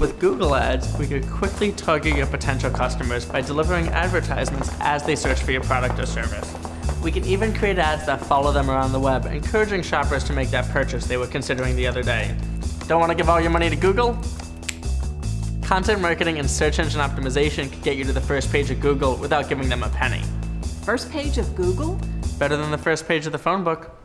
With Google Ads, we could quickly target your potential customers by delivering advertisements as they search for your product or service. We can even create ads that follow them around the web, encouraging shoppers to make that purchase they were considering the other day. Don't want to give all your money to Google? Content marketing and search engine optimization could get you to the first page of Google without giving them a penny. First page of Google? Better than the first page of the phone book.